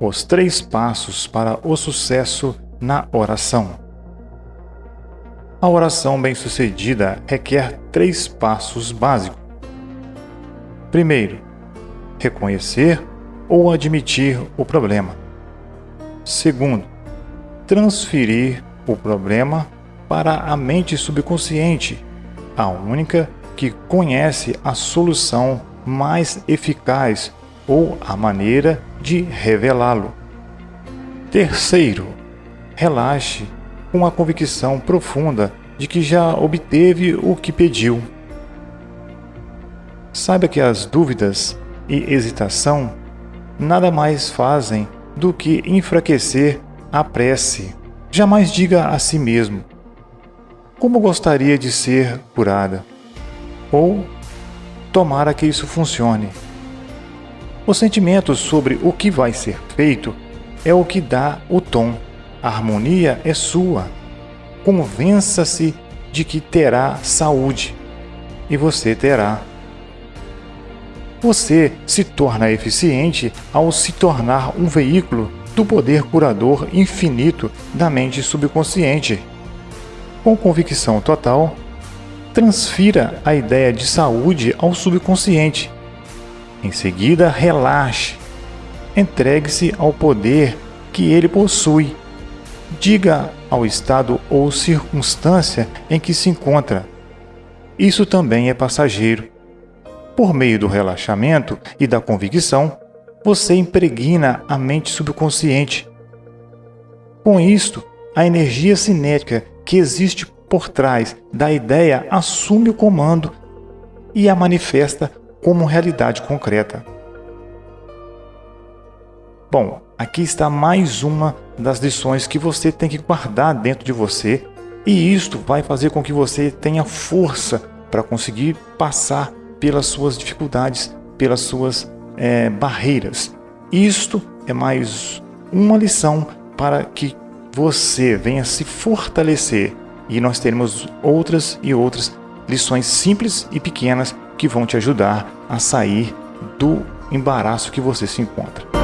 os três passos para o sucesso na oração. A oração bem-sucedida requer três passos básicos. Primeiro, reconhecer ou admitir o problema. Segundo, transferir o problema para a mente subconsciente, a única que conhece a solução mais eficaz ou a maneira de revelá-lo. Terceiro, relaxe com a convicção profunda de que já obteve o que pediu. Saiba que as dúvidas e hesitação nada mais fazem do que enfraquecer a prece. Jamais diga a si mesmo: Como gostaria de ser curada? Ou tomara que isso funcione. O sentimento sobre o que vai ser feito é o que dá o tom. A harmonia é sua. Convença-se de que terá saúde e você terá. Você se torna eficiente ao se tornar um veículo do poder curador infinito da mente subconsciente. Com convicção total, transfira a ideia de saúde ao subconsciente. Em seguida, relaxe. Entregue-se ao poder que ele possui. Diga ao estado ou circunstância em que se encontra. Isso também é passageiro. Por meio do relaxamento e da convicção, você impregna a mente subconsciente. Com isto, a energia cinética que existe por trás da ideia assume o comando e a manifesta como realidade concreta. Bom, aqui está mais uma das lições que você tem que guardar dentro de você e isto vai fazer com que você tenha força para conseguir passar pelas suas dificuldades, pelas suas é, barreiras. Isto é mais uma lição para que você venha se fortalecer e nós teremos outras e outras lições simples e pequenas que vão te ajudar a sair do embaraço que você se encontra.